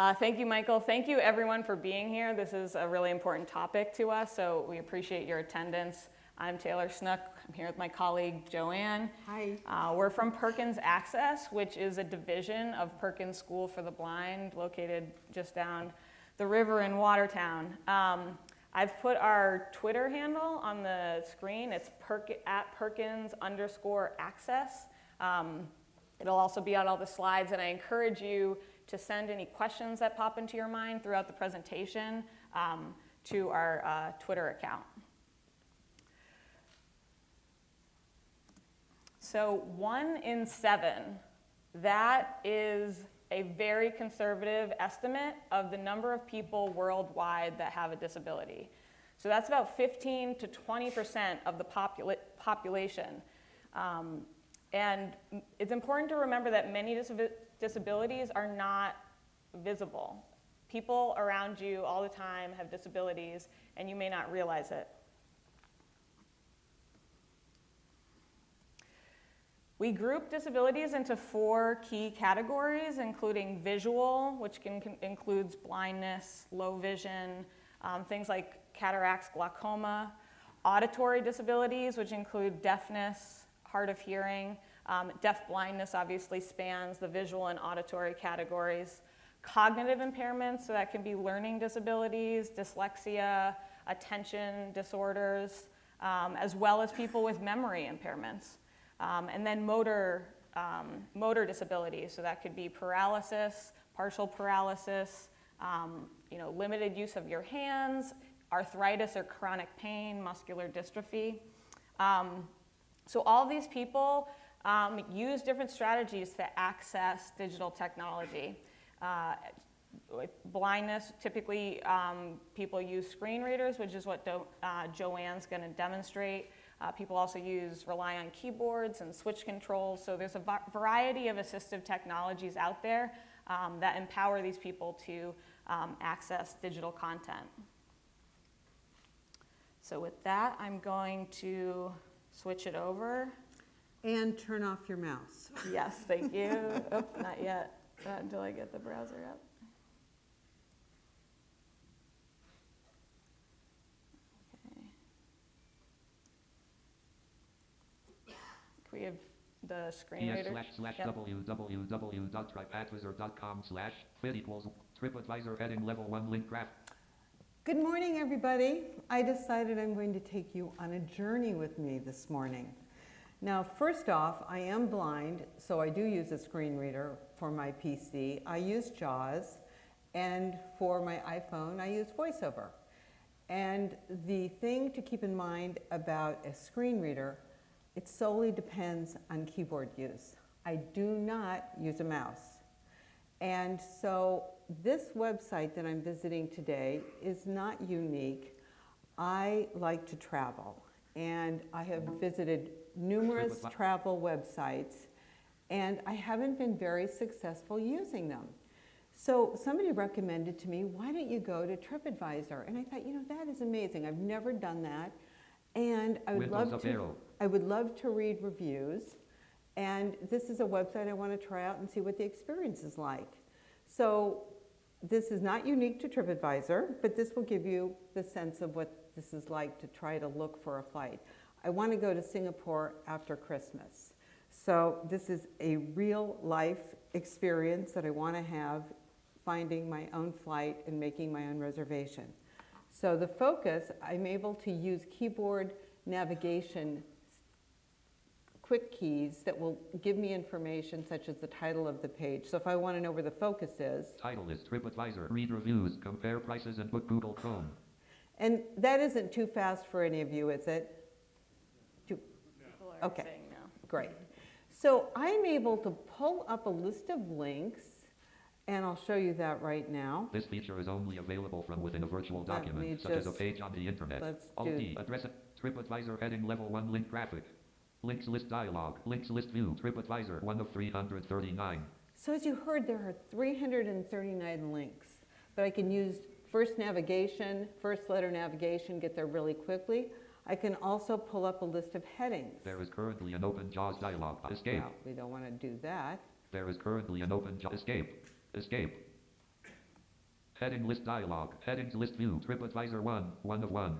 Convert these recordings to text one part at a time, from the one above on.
Uh, thank you, Michael. Thank you, everyone, for being here. This is a really important topic to us, so we appreciate your attendance. I'm Taylor Snook. I'm here with my colleague, Joanne. Hi. Uh, we're from Perkins Access, which is a division of Perkins School for the Blind, located just down the river in Watertown. Um, I've put our Twitter handle on the screen. It's perk, at Perkins underscore access. Um, it'll also be on all the slides, and I encourage you to send any questions that pop into your mind throughout the presentation um, to our uh, Twitter account. So one in seven, that is a very conservative estimate of the number of people worldwide that have a disability. So that's about 15 to 20% of the popula population. Um, and it's important to remember that many disabilities are not visible. People around you all the time have disabilities, and you may not realize it. We group disabilities into four key categories, including visual, which can, can includes blindness, low vision, um, things like cataracts, glaucoma, auditory disabilities, which include deafness, hard of hearing, um, deaf blindness obviously spans the visual and auditory categories. Cognitive impairments, so that can be learning disabilities, dyslexia, attention disorders, um, as well as people with memory impairments. Um, and then motor, um, motor disabilities, so that could be paralysis, partial paralysis, um, you know, limited use of your hands, arthritis or chronic pain, muscular dystrophy. Um, so all these people um, use different strategies to access digital technology. Uh, blindness, typically um, people use screen readers, which is what Do uh, Joanne's going to demonstrate. Uh, people also use, rely on keyboards and switch controls. So there's a variety of assistive technologies out there um, that empower these people to um, access digital content. So with that, I'm going to switch it over. And turn off your mouse. Yes, thank you. oh, not yet. Not until I get the browser up. we have the screen ES reader? slash slash Yep. www.tripadvisor.com slash fit equals TripAdvisor heading level one link graph. Good morning, everybody. I decided I'm going to take you on a journey with me this morning. Now, first off, I am blind, so I do use a screen reader for my PC. I use JAWS, and for my iPhone, I use VoiceOver. And the thing to keep in mind about a screen reader it solely depends on keyboard use. I do not use a mouse. And so this website that I'm visiting today is not unique. I like to travel and I have visited numerous travel websites and I haven't been very successful using them. So somebody recommended to me, why don't you go to TripAdvisor? And I thought, you know, that is amazing. I've never done that. And I would love to. I would love to read reviews. And this is a website I want to try out and see what the experience is like. So this is not unique to TripAdvisor, but this will give you the sense of what this is like to try to look for a flight. I want to go to Singapore after Christmas. So this is a real life experience that I want to have finding my own flight and making my own reservation. So the focus, I'm able to use keyboard navigation quick keys that will give me information such as the title of the page. So if I want to know where the focus is. Title is TripAdvisor. Read reviews, compare prices, and book Google Chrome. And that isn't too fast for any of you, is it? Too, People are Okay. saying no. great. So I'm able to pull up a list of links, and I'll show you that right now. This feature is only available from within a virtual document, such as a page on the internet. let's Alt do- D, address it. TripAdvisor heading level one link graphic. Links list dialog. Links list view. TripAdvisor, one of 339. So as you heard, there are 339 links, but I can use first navigation, first letter navigation, get there really quickly. I can also pull up a list of headings. There is currently an open JAWS dialog. Escape. Well, we don't want to do that. There is currently an open JAWS. Escape. Escape. Heading list dialog. Headings list view. TripAdvisor 1. 1 of 1.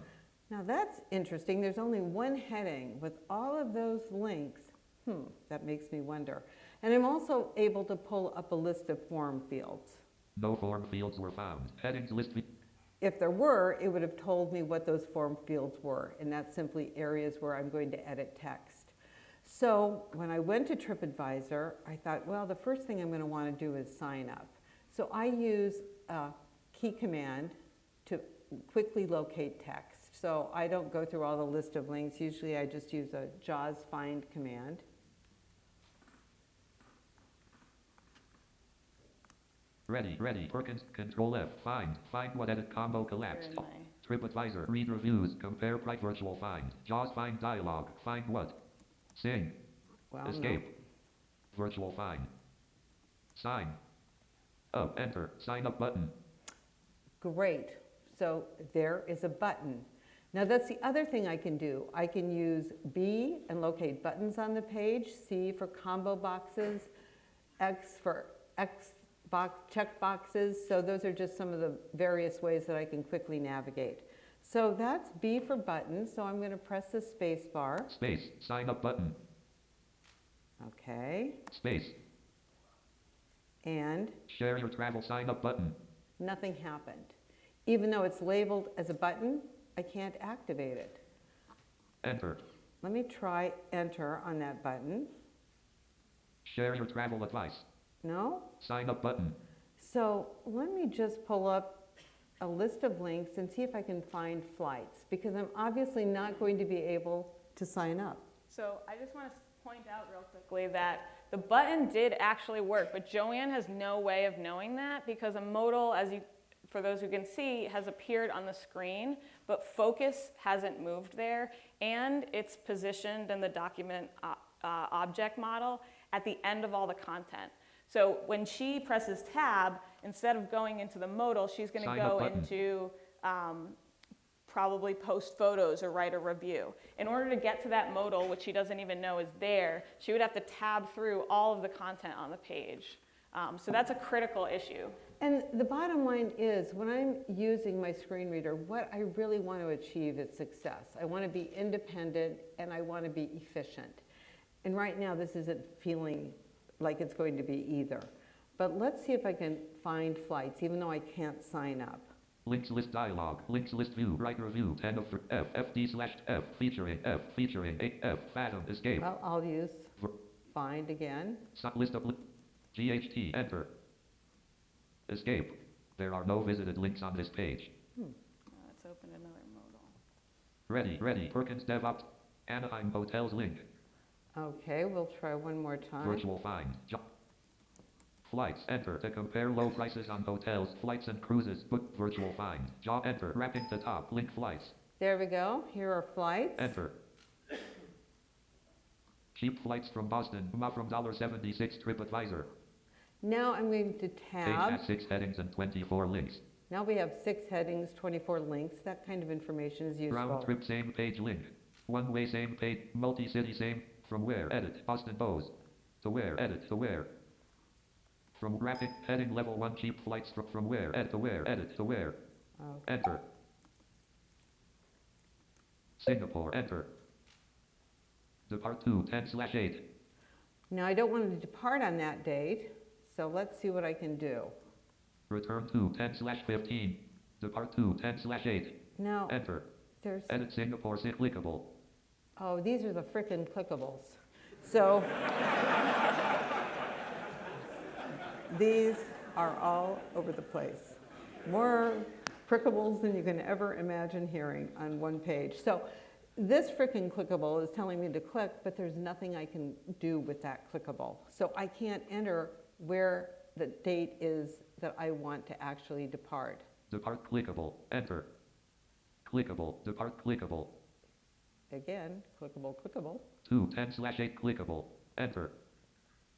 Now that's interesting. There's only one heading with all of those links. Hmm, that makes me wonder. And I'm also able to pull up a list of form fields. No form fields were found. Headings. If there were, it would have told me what those form fields were, and that's simply areas where I'm going to edit text. So when I went to TripAdvisor, I thought, well, the first thing I'm going to want to do is sign up. So I use a key command to quickly locate text. So I don't go through all the list of links. Usually I just use a JAWS find command. Ready. Ready. Perkins. Control F. Find. Find what edit combo collapsed. TripAdvisor. Read reviews. Compare price virtual find. JAWS find dialog. Find what? Sing. Well, no. Escape. Virtual find. Sign. Up. Enter. Sign up button. Great. So there is a button. Now that's the other thing I can do. I can use B and locate buttons on the page, C for combo boxes, X for X box check boxes. So those are just some of the various ways that I can quickly navigate. So that's B for button. So I'm going to press the space bar. Space. Sign up button. Okay. Space. And Share your travel sign up button. nothing happened. Even though it's labeled as a button, I can't activate it. Enter. Let me try enter on that button. Share your travel advice. No? Sign up button. So let me just pull up a list of links and see if I can find flights because I'm obviously not going to be able to sign up. So I just want to point out real quickly that the button did actually work, but Joanne has no way of knowing that because a modal, as you, for those who can see, has appeared on the screen, but focus hasn't moved there, and it's positioned in the document uh, uh, object model at the end of all the content. So when she presses tab, instead of going into the modal, she's going to go into um, probably post photos or write a review. In order to get to that modal, which she doesn't even know is there, she would have to tab through all of the content on the page. Um, so that's a critical issue. And the bottom line is when I'm using my screen reader, what I really want to achieve is success. I want to be independent and I want to be efficient. And right now, this isn't feeling like it's going to be either. But let's see if I can find flights, even though I can't sign up. Links list dialog. Links list view. Write review. 10 of 3. F. FD slash F. Featuring F. Featuring 8 F. Fathom. Escape. Well, I'll use Ver- find again. Sub list of li- GHT. Enter. Escape. There are no visited links on this page. Uh, Let's open another modal. Ready. Ready. Perkins DevOps. Anaheim Hotels link. Okay, we'll try one more time. Virtual find. Jo- Flights. Enter to compare low prices on hotels, flights and cruises. Book virtual find. Jaw enter. Wrapping to top. Link flights. There we go. Here are flights. Enter. Cheap flights from Boston. Uma from $1.76 TripAdvisor. Now I'm going to Page tab. has six headings and 24 links. Now we have six headings, 24 links. That kind of information is useful. Round trip same page link. One way same page. Multi city same. From where? Edit. Boston Bose. To where? Edit. To where? From graphic heading level 1 cheap flights from, from where? Edit. To where? Edit. To where? Oh, Enter. Singapore. Enter. Depart 2 10 slash 8. Now I don't want to depart on that date, so let's see what I can do. Return to 10 slash 15. Depart 2 10 slash 8. Now Enter. there's, Edit Singapore. Clickable. Oh, these are the frickin' clickables. So these are all over the place. More clickables than you can ever imagine hearing on one page. So this frickin' clickable is telling me to click, but there's nothing I can do with that clickable. So I can't enter where the date is that I want to actually depart. Depart clickable. Enter. Clickable. Depart clickable. Again, clickable, clickable. 2 10 slash 8 clickable. Enter.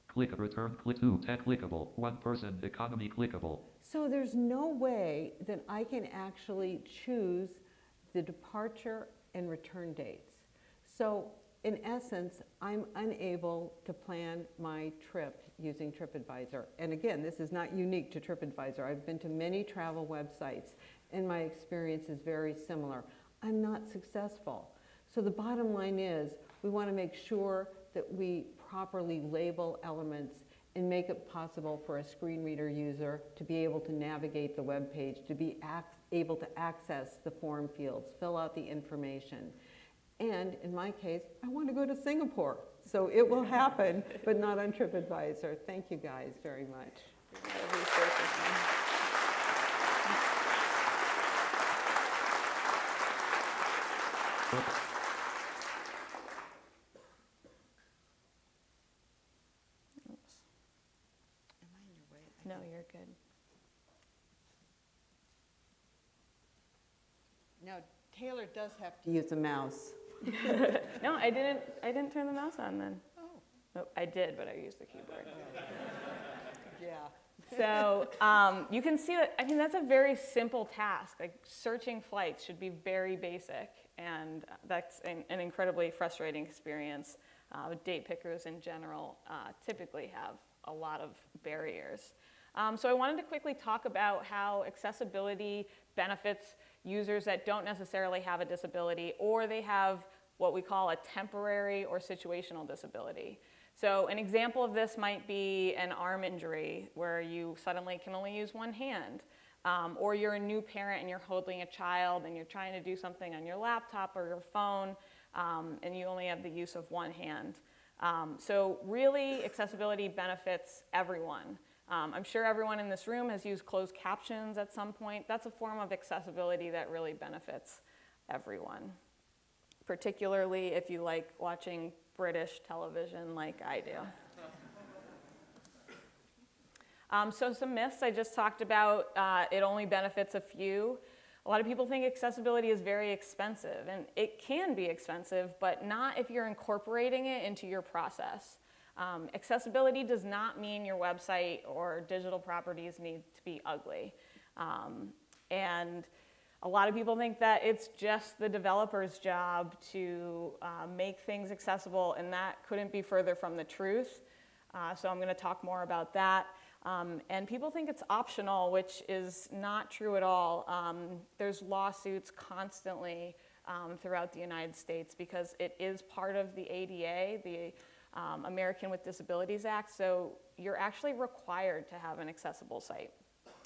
Click return click 2 10 clickable. One person economy clickable. So there's no way that I can actually choose the departure and return dates. So in essence, I'm unable to plan my trip using TripAdvisor. And again, this is not unique to TripAdvisor. I've been to many travel websites and my experience is very similar. I'm not successful. So the bottom line is we want to make sure that we properly label elements and make it possible for a screen reader user to be able to navigate the web page, to be able to access the form fields, fill out the information. And in my case, I want to go to Singapore. So it will happen, but not on TripAdvisor. Thank you guys very much. Oops. Am I in your way? No, you're good. Now, Taylor does have to use a mouse. No, I didn't, I didn't turn the mouse on then. Oh, Oh, I did, but I used the keyboard. yeah. So um, you can see that, I mean, that's a very simple task. Like searching flights should be very basic, and that's an, an incredibly frustrating experience. Uh, date pickers in general uh, typically have a lot of barriers. Um, so I wanted to quickly talk about how accessibility benefits users that don't necessarily have a disability or they have what we call a temporary or situational disability. So an example of this might be an arm injury where you suddenly can only use one hand. Um, or you're a new parent and you're holding a child and you're trying to do something on your laptop or your phone um, and you only have the use of one hand. Um, so really accessibility benefits everyone. Um, I'm sure everyone in this room has used closed captions at some point. That's a form of accessibility that really benefits everyone, particularly if you like watching British television like I do. Um, so some myths I just talked about, uh, it only benefits a few. A lot of people think accessibility is very expensive, and it can be expensive, but not if you're incorporating it into your process. Um, accessibility does not mean your website or digital properties need to be ugly. Um, and a lot of people think that it's just the developer's job to uh, make things accessible, and that couldn't be further from the truth. Uh, so I'm going to talk more about that. Um, and people think it's optional, which is not true at all. Um, there's lawsuits constantly um, throughout the United States because it is part of the ADA, the um, American with Disabilities Act. So you're actually required to have an accessible site.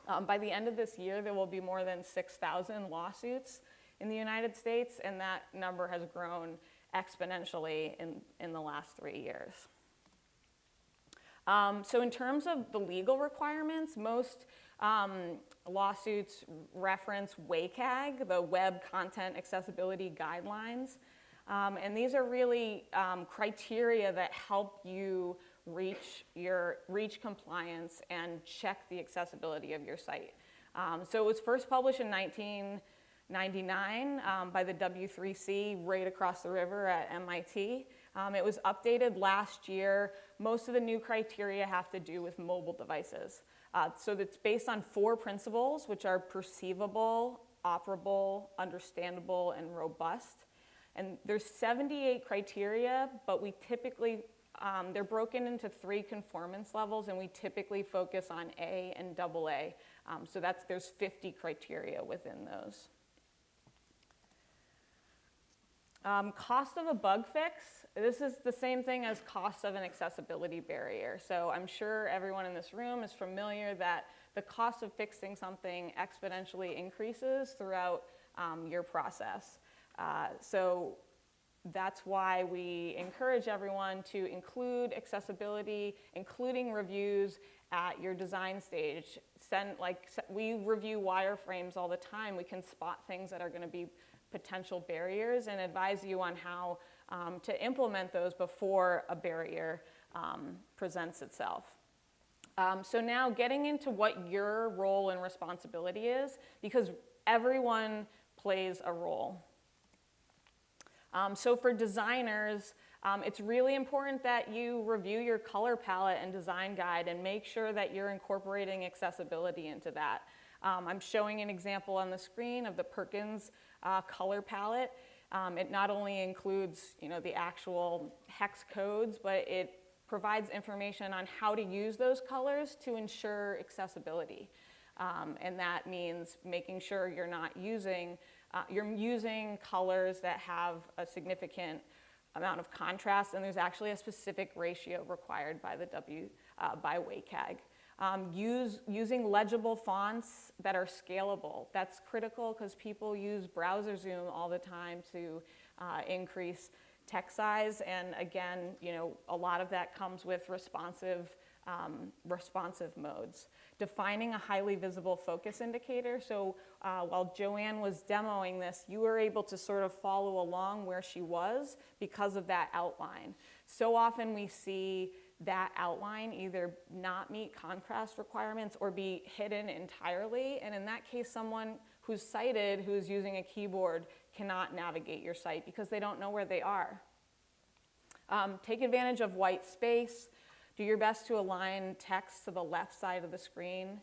Um, by the end of this year, there will be more than 6,000 lawsuits in the United States, and that number has grown exponentially in, in the last three years. Um, so in terms of the legal requirements, most um, lawsuits reference WCAG, the Web Content Accessibility Guidelines. Um, and these are really um, criteria that help you reach, your, reach compliance and check the accessibility of your site. Um, so it was first published in 1999 um, by the W3C right across the river at MIT. Um, it was updated last year. Most of the new criteria have to do with mobile devices. Uh, so it's based on four principles, which are perceivable, operable, understandable, and robust. And there's 78 criteria, but we typically, um, they're broken into three conformance levels, and we typically focus on A and double A. Um, so that's, there's 50 criteria within those. Um, cost of a bug fix, this is the same thing as cost of an accessibility barrier. So I'm sure everyone in this room is familiar that the cost of fixing something exponentially increases throughout um, your process. Uh, so that's why we encourage everyone to include accessibility, including reviews at your design stage. Send, like, we review wireframes all the time. We can spot things that are gonna be potential barriers and advise you on how um, to implement those before a barrier um, presents itself. Um, so now getting into what your role and responsibility is, because everyone plays a role. Um, so for designers, um, it's really important that you review your color palette and design guide and make sure that you're incorporating accessibility into that. Um, I'm showing an example on the screen of the Perkins uh, color palette. Um, it not only includes you know, the actual hex codes, but it provides information on how to use those colors to ensure accessibility. Um, and that means making sure you're not using, uh, you're using colors that have a significant amount of contrast, and there's actually a specific ratio required by the W, uh, by WCAG. Um, use, using legible fonts that are scalable. That's critical because people use browser zoom all the time to uh, increase text size. And again, you know, a lot of that comes with responsive, um, responsive modes. Defining a highly visible focus indicator. So uh, while Joanne was demoing this, you were able to sort of follow along where she was because of that outline. So often we see that outline either not meet contrast requirements or be hidden entirely. And in that case, someone who's sighted, who's using a keyboard, cannot navigate your site because they don't know where they are. Um, take advantage of white space. Do your best to align text to the left side of the screen.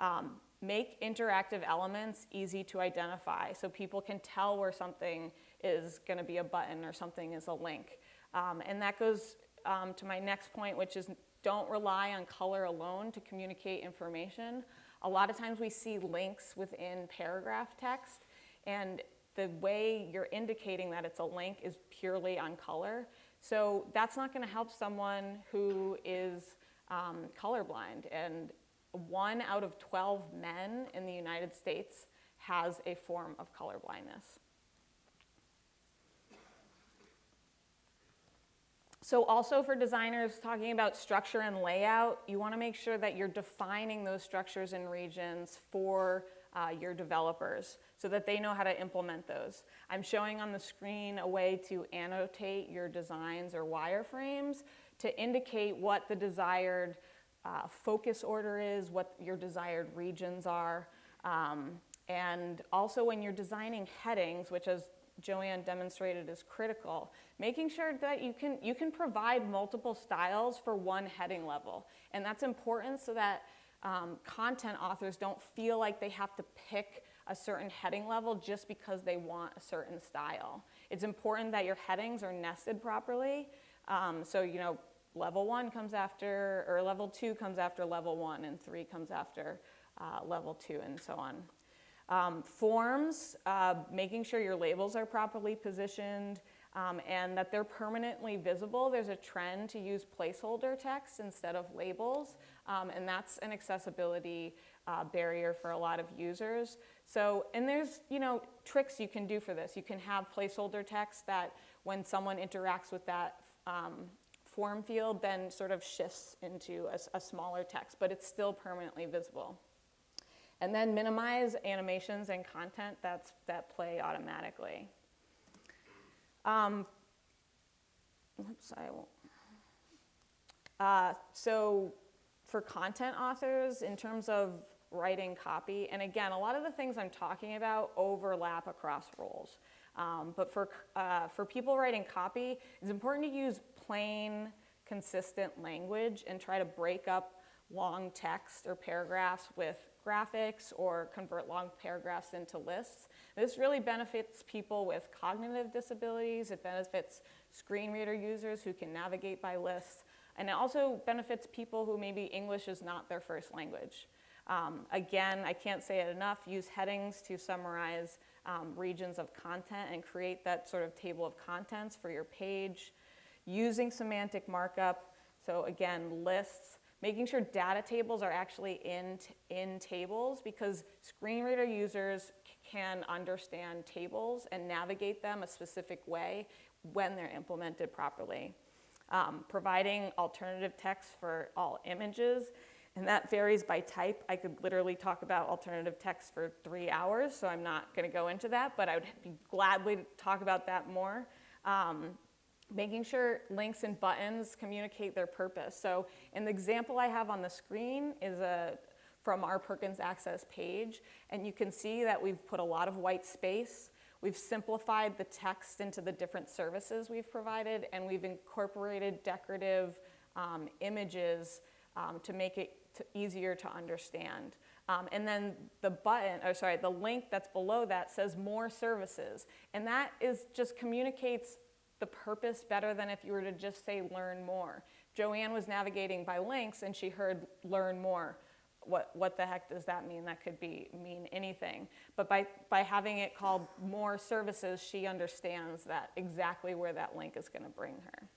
Um, make interactive elements easy to identify so people can tell where something is going to be a button or something is a link. Um, and that goes um, to my next point, which is don't rely on color alone to communicate information. A lot of times we see links within paragraph text, and the way you're indicating that it's a link is purely on color. So that's not going to help someone who is um, colorblind. And one out of 12 men in the United States has a form of color So also for designers talking about structure and layout, you want to make sure that you're defining those structures and regions for uh, your developers so that they know how to implement those. I'm showing on the screen a way to annotate your designs or wireframes to indicate what the desired uh, focus order is, what your desired regions are. Um, and also when you're designing headings, which as Joanne demonstrated is critical, making sure that you can, you can provide multiple styles for one heading level. And that's important so that um, content authors don't feel like they have to pick a certain heading level just because they want a certain style. It's important that your headings are nested properly. Um, so, you know, level one comes after, or level two comes after level one, and three comes after uh, level two, and so on. Um, forms, uh, making sure your labels are properly positioned um, and that they're permanently visible. There's a trend to use placeholder text instead of labels, um, and that's an accessibility uh, barrier for a lot of users. So, and there's, you know, tricks you can do for this. You can have placeholder text that when someone interacts with that um, form field, then sort of shifts into a, a smaller text, but it's still permanently visible. And then minimize animations and content that's, that play automatically. Um, oops, I won't. Uh, so for content authors, in terms of writing copy, and again, a lot of the things I'm talking about overlap across roles. Um, but for, uh, for people writing copy, it's important to use plain, consistent language and try to break up long text or paragraphs with graphics or convert long paragraphs into lists. This really benefits people with cognitive disabilities. It benefits screen reader users who can navigate by lists. And it also benefits people who maybe English is not their first language. Um, again, I can't say it enough, use headings to summarize um, regions of content and create that sort of table of contents for your page. Using semantic markup, so again, lists, making sure data tables are actually in, in tables because screen reader users can understand tables and navigate them a specific way when they're implemented properly. Um, providing alternative text for all images, and that varies by type. I could literally talk about alternative text for three hours, so I'm not going to go into that, but I would be gladly talk about that more. Um, making sure links and buttons communicate their purpose. So in the example I have on the screen is a, from our Perkins Access page, and you can see that we've put a lot of white space. We've simplified the text into the different services we've provided, and we've incorporated decorative um, images um, to make it to easier to understand. Um, and then the button, or sorry, the link that's below that says more services. And that is just communicates the purpose better than if you were to just say learn more. Joanne was navigating by links and she heard learn more. What, what the heck does that mean? That could be mean anything. But by, by having it called more services, she understands that exactly where that link is going to bring her.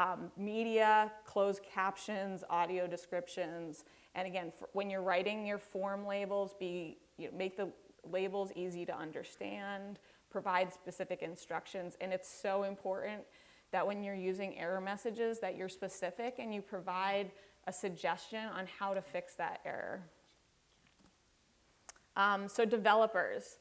Um, media, closed captions, audio descriptions, and again, for, when you're writing your form labels, be you know, make the labels easy to understand, provide specific instructions, and it's so important that when you're using error messages that you're specific and you provide a suggestion on how to fix that error. Um, so developers,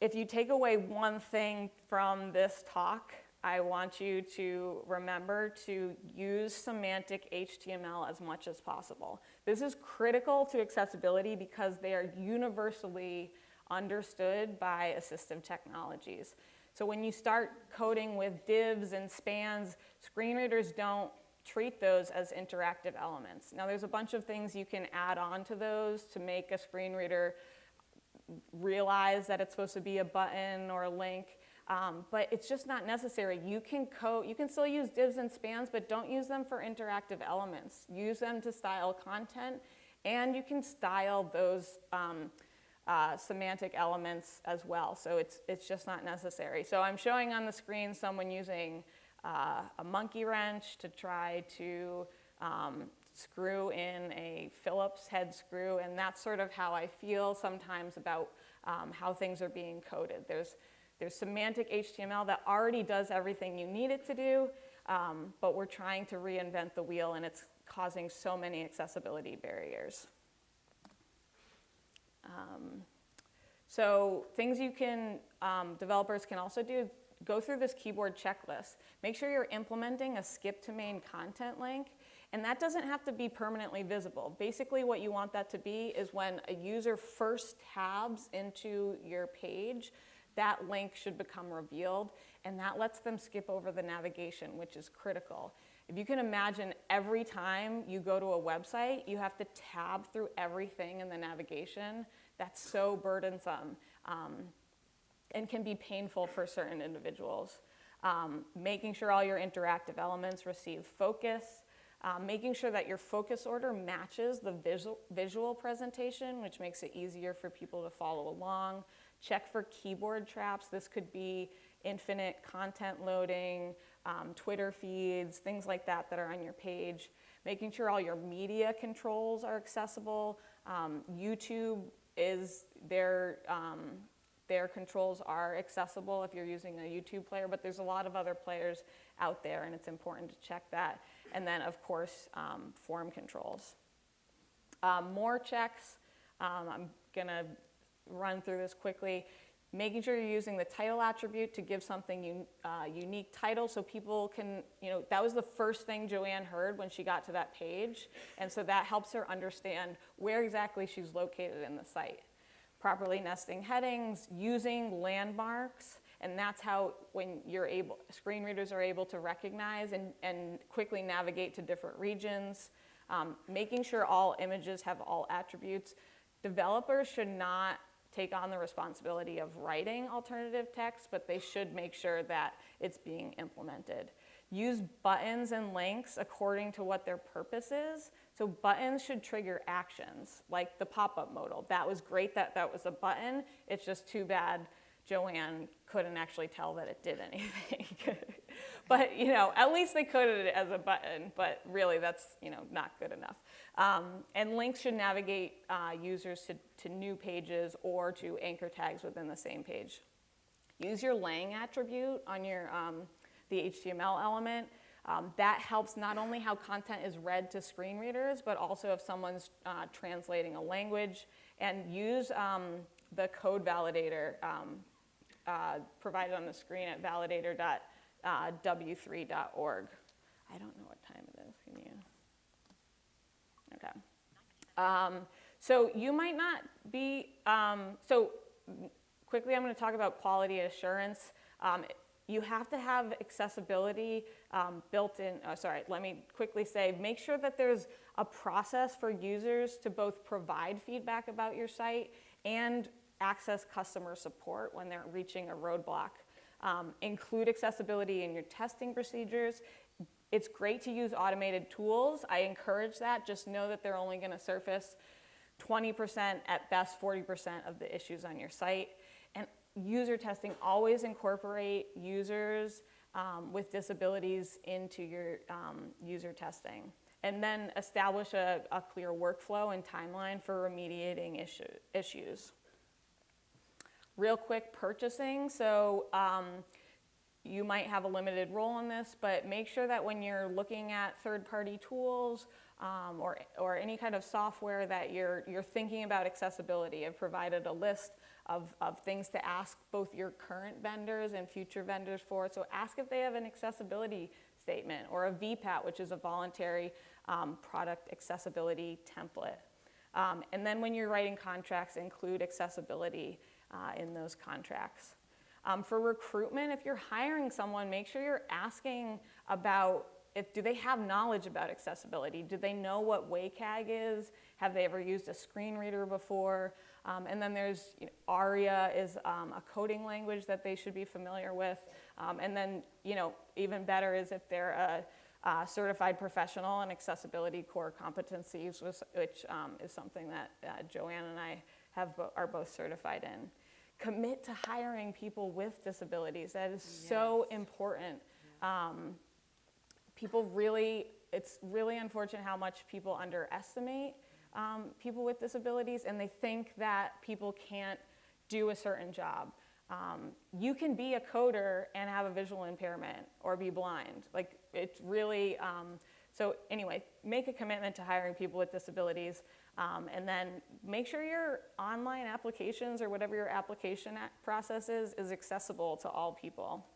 if you take away one thing from this talk, I want you to remember to use semantic HTML as much as possible. This is critical to accessibility because they are universally understood by assistive technologies. So when you start coding with divs and spans, screen readers don't treat those as interactive elements. Now there's a bunch of things you can add on to those to make a screen reader realize that it's supposed to be a button or a link, um, but it's just not necessary. You can code, you can still use divs and spans, but don't use them for interactive elements. Use them to style content, and you can style those um, uh, semantic elements as well. So it's, it's just not necessary. So I'm showing on the screen someone using uh, a monkey wrench to try to um, screw in a Phillips head screw, and that's sort of how I feel sometimes about um, how things are being coded. There's, there's semantic HTML that already does everything you need it to do, um, but we're trying to reinvent the wheel and it's causing so many accessibility barriers. Um, so things you can, um, developers can also do, go through this keyboard checklist. Make sure you're implementing a skip to main content link, and that doesn't have to be permanently visible. Basically what you want that to be is when a user first tabs into your page, that link should become revealed, and that lets them skip over the navigation, which is critical. If you can imagine every time you go to a website, you have to tab through everything in the navigation, that's so burdensome um, and can be painful for certain individuals. Um, making sure all your interactive elements receive focus, um, making sure that your focus order matches the visual, visual presentation, which makes it easier for people to follow along. Check for keyboard traps. This could be infinite content loading, um, Twitter feeds, things like that that are on your page. Making sure all your media controls are accessible. Um, YouTube is their, um, their controls are accessible if you're using a YouTube player, but there's a lot of other players out there and it's important to check that. And then of course, um, form controls. Um, more checks, um, I'm gonna run through this quickly. Making sure you're using the title attribute to give something un, uh, unique title so people can, you know, that was the first thing Joanne heard when she got to that page. And so that helps her understand where exactly she's located in the site. Properly nesting headings, using landmarks, and that's how when you're able, screen readers are able to recognize and, and quickly navigate to different regions. Um, making sure all images have all attributes. Developers should not take on the responsibility of writing alternative text, but they should make sure that it's being implemented. Use buttons and links according to what their purpose is. So buttons should trigger actions, like the pop-up modal. That was great that that was a button. It's just too bad Joanne couldn't actually tell that it did anything. but you know, at least they coded it as a button, but really that's you know not good enough. Um, and links should navigate uh, users to, to new pages or to anchor tags within the same page. Use your lang attribute on your, um, the HTML element. Um, that helps not only how content is read to screen readers, but also if someone's uh, translating a language. And use um, the code validator um, uh, provided on the screen at validator.w3.org. Uh, I don't know what time it is, can you? Okay. Um, so you might not be, um, so quickly I'm going to talk about quality assurance. Um, you have to have accessibility um, built in, uh, sorry, let me quickly say, make sure that there's a process for users to both provide feedback about your site and access customer support when they're reaching a roadblock. Um, include accessibility in your testing procedures it's great to use automated tools. I encourage that. Just know that they're only going to surface 20% at best 40% of the issues on your site. And user testing, always incorporate users um, with disabilities into your um, user testing. And then establish a, a clear workflow and timeline for remediating issue, issues. Real quick purchasing. So um, you might have a limited role in this, but make sure that when you're looking at third-party tools um, or, or any kind of software that you're, you're thinking about accessibility. I've provided a list of, of things to ask both your current vendors and future vendors for. So ask if they have an accessibility statement or a VPAT, which is a voluntary um, product accessibility template. Um, and then when you're writing contracts, include accessibility uh, in those contracts. Um, for recruitment, if you're hiring someone, make sure you're asking about if do they have knowledge about accessibility? Do they know what WCAG is? Have they ever used a screen reader before? Um, and then there's you know, ARIA is um, a coding language that they should be familiar with. Um, and then you know even better is if they're a, a certified professional in accessibility core competencies, which um, is something that uh, Joanne and I have are both certified in commit to hiring people with disabilities. That is yes. so important. Um, people really, it's really unfortunate how much people underestimate um, people with disabilities and they think that people can't do a certain job. Um, you can be a coder and have a visual impairment or be blind. Like it's really, um, so anyway, make a commitment to hiring people with disabilities. Um, and then make sure your online applications or whatever your application process is, is accessible to all people.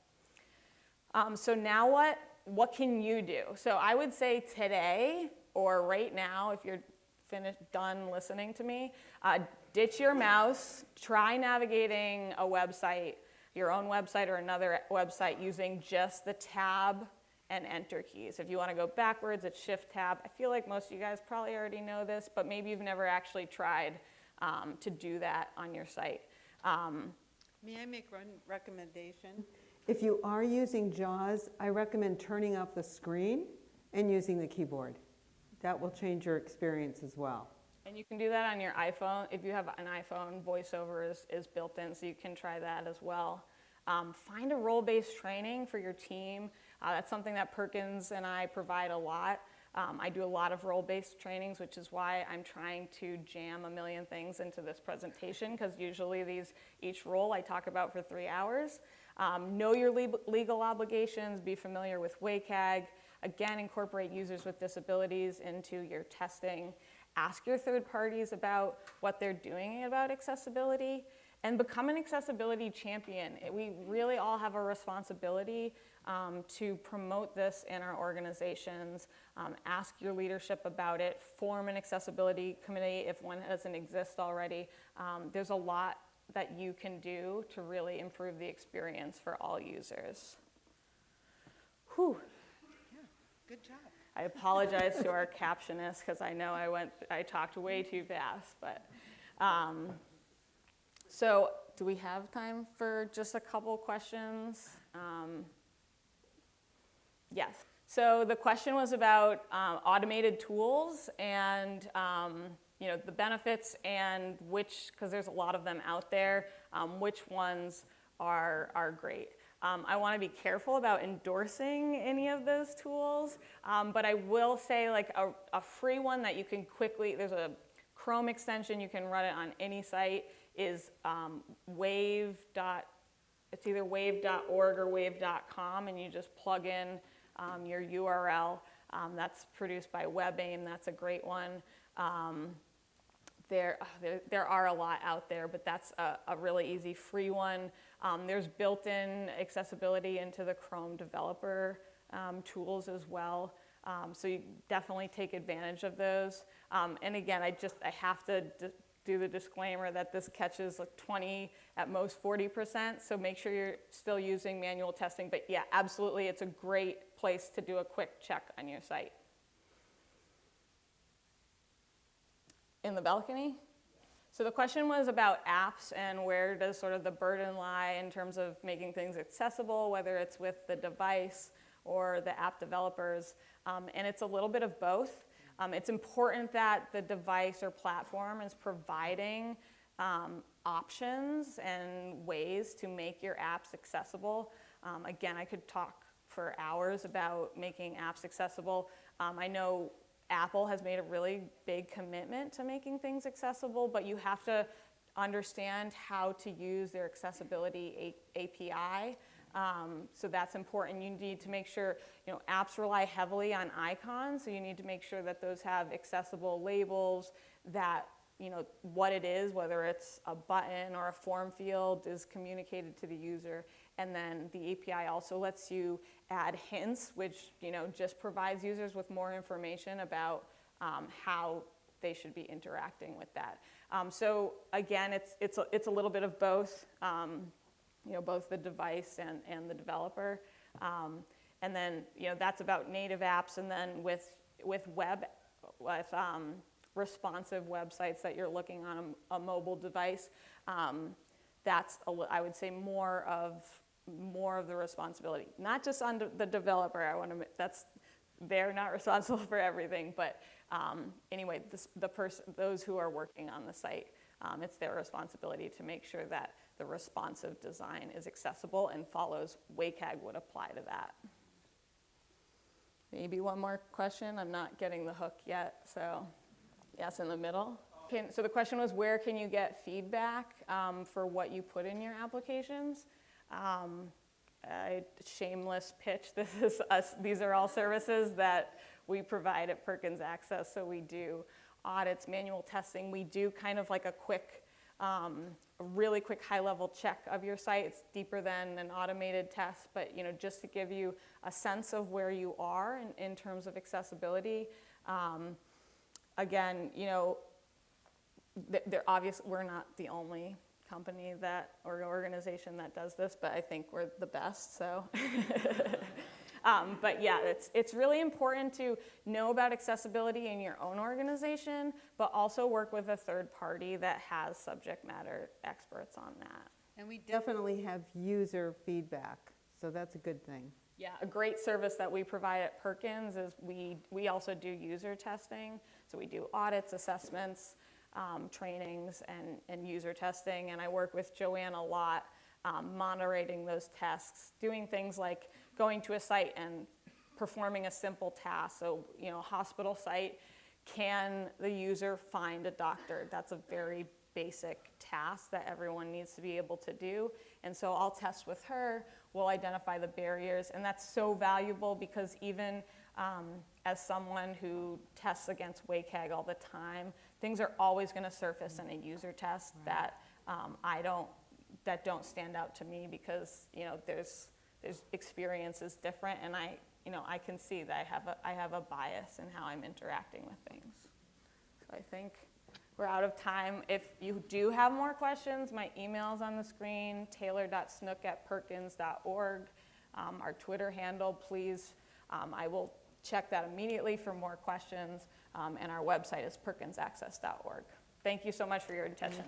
Um, so now what? What can you do? So I would say today or right now, if you're finished, done listening to me, uh, ditch your mouse, try navigating a website, your own website or another website using just the tab and enter keys. If you want to go backwards, it's shift tab. I feel like most of you guys probably already know this, but maybe you've never actually tried um, to do that on your site. Um, May I make one recommendation? If you are using JAWS, I recommend turning off the screen and using the keyboard. That will change your experience as well. And you can do that on your iPhone. If you have an iPhone, VoiceOver is, is built in, so you can try that as well. Um, find a role-based training for your team. Uh, that's something that Perkins and I provide a lot. Um, I do a lot of role-based trainings, which is why I'm trying to jam a million things into this presentation, because usually these, each role I talk about for three hours. Um, know your le legal obligations, be familiar with WCAG. Again, incorporate users with disabilities into your testing. Ask your third parties about what they're doing about accessibility and become an accessibility champion. We really all have a responsibility um, to promote this in our organizations, um, ask your leadership about it, form an accessibility committee if one doesn't exist already. Um, there's a lot that you can do to really improve the experience for all users. Whew. Yeah, good job. I apologize to our captionists because I know I went, I talked way too fast, but um, so do we have time for just a couple questions? Yes. So the question was about um, automated tools and um, you know the benefits and which, because there's a lot of them out there, um, which ones are, are great. Um, I want to be careful about endorsing any of those tools, um, but I will say like a, a free one that you can quickly, there's a Chrome extension, you can run it on any site, is um, wave. It's either wave.org or wave.com, and you just plug in um, your URL. Um, that's produced by WebAIM. That's a great one. Um, there, there, there, are a lot out there, but that's a, a really easy free one. Um, there's built-in accessibility into the Chrome developer um, tools as well. So you definitely take advantage of those. and again, I just I have to do the disclaimer that this catches like 20, at most 40%, so make sure you're still using manual testing. But yeah, absolutely, it's a great place to do a quick check on your site. In the balcony? So the question was about apps and where does sort of the burden lie in terms of making things accessible, whether it's with the device or the app developers. Um, and it's a little bit of both. Um, it's important that the device or platform is providing um, options and ways to make your apps accessible. Um, again, I could talk for hours about making apps accessible. Um, I know Apple has made a really big commitment to making things accessible, but you have to understand how to use their accessibility API. Um, so that's important. You need to make sure, you know, apps rely heavily on icons, so you need to make sure that those have accessible labels, that, you know, what it is, whether it's a button or a form field, is communicated to the user. And then the API also lets you add hints, which, you know, just provides users with more information about um, how they should be interacting with that. Um, so again, it's, it's, a, it's a little bit of both. Um, you know, both the device and, and the developer. Um, and then, you know, that's about native apps. And then with, with web, with um, responsive websites that you're looking on a, a mobile device, um, that's, a, I would say, more of, more of the responsibility. Not just on the developer, I want to, that's, they're not responsible for everything, but um, anyway, this, the person, those who are working on the site, um, it's their responsibility to make sure that the responsive design is accessible and follows WCAG would apply to that. Maybe one more question. I'm not getting the hook yet, so yes, in the middle. Can, so the question was, where can you get feedback um, for what you put in your applications? Um, a shameless pitch. This is us. These are all services that we provide at Perkins Access. So we do audits, manual testing. We do kind of like a quick, um, really quick high-level check of your site. It's deeper than an automated test, but you know, just to give you a sense of where you are in, in terms of accessibility. Um, again, you know, they're obvious. We're not the only company that or organization that does this, but I think we're the best. So. Um, but yeah, it's, it's really important to know about accessibility in your own organization, but also work with a third party that has subject matter experts on that. And we definitely have user feedback, so that's a good thing. Yeah, a great service that we provide at Perkins is we, we also do user testing. So we do audits, assessments, um, trainings, and, and user testing. And I work with Joanne a lot, um, monitoring those tests, doing things like going to a site and performing a simple task. So, you know, hospital site, can the user find a doctor? That's a very basic task that everyone needs to be able to do. And so I'll test with her, we'll identify the barriers, and that's so valuable because even um, as someone who tests against WCAG all the time, things are always going to surface in a user test that um, I don't, that don't stand out to me because you know there's there's experience is different, and I you know I can see that I have a I have a bias in how I'm interacting with things. So I think we're out of time. If you do have more questions, my email's on the screen, taylor.snook at perkins.org. Um, our Twitter handle, please, um, I will check that immediately for more questions. Um, and our website is perkinsaccess.org. Thank you so much for your attention.